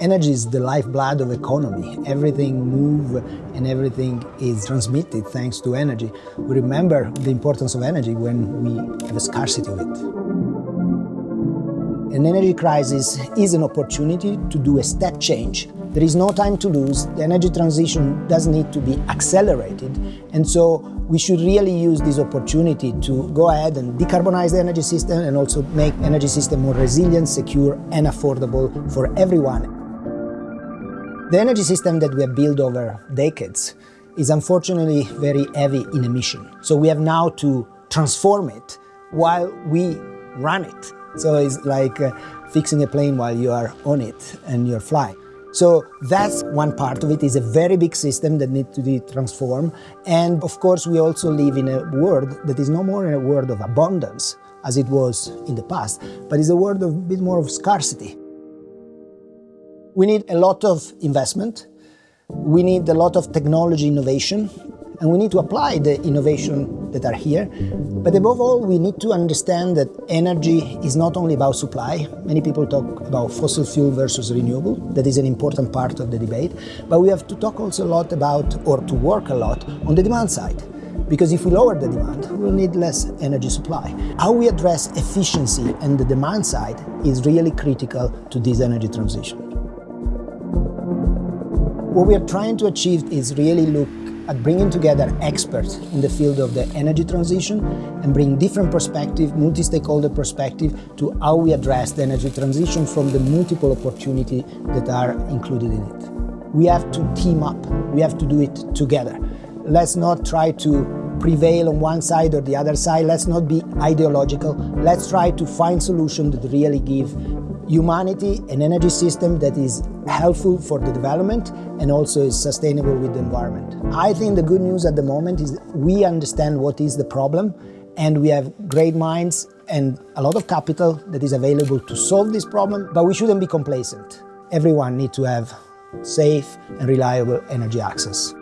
Energy is the lifeblood of economy. Everything moves and everything is transmitted thanks to energy. We remember the importance of energy when we have a scarcity of it. An energy crisis is an opportunity to do a step change. There is no time to lose. The energy transition does need to be accelerated. And so we should really use this opportunity to go ahead and decarbonize the energy system and also make energy system more resilient, secure and affordable for everyone. The energy system that we have built over decades is unfortunately very heavy in emission. So we have now to transform it while we run it. So it's like uh, fixing a plane while you are on it and you're flying. So that's one part of it. It's a very big system that needs to be transformed. And of course, we also live in a world that is no more a world of abundance as it was in the past, but is a world of a bit more of scarcity. We need a lot of investment, we need a lot of technology innovation, and we need to apply the innovation that are here. But above all, we need to understand that energy is not only about supply. Many people talk about fossil fuel versus renewable. That is an important part of the debate. But we have to talk also a lot about, or to work a lot, on the demand side. Because if we lower the demand, we'll need less energy supply. How we address efficiency and the demand side is really critical to this energy transition. What we are trying to achieve is really look at bringing together experts in the field of the energy transition and bring different perspective, multi-stakeholder perspective to how we address the energy transition from the multiple opportunities that are included in it. We have to team up, we have to do it together. Let's not try to prevail on one side or the other side, let's not be ideological, let's try to find solutions that really give humanity an energy system that is helpful for the development and also is sustainable with the environment. I think the good news at the moment is we understand what is the problem and we have great minds and a lot of capital that is available to solve this problem, but we shouldn't be complacent. Everyone needs to have safe and reliable energy access.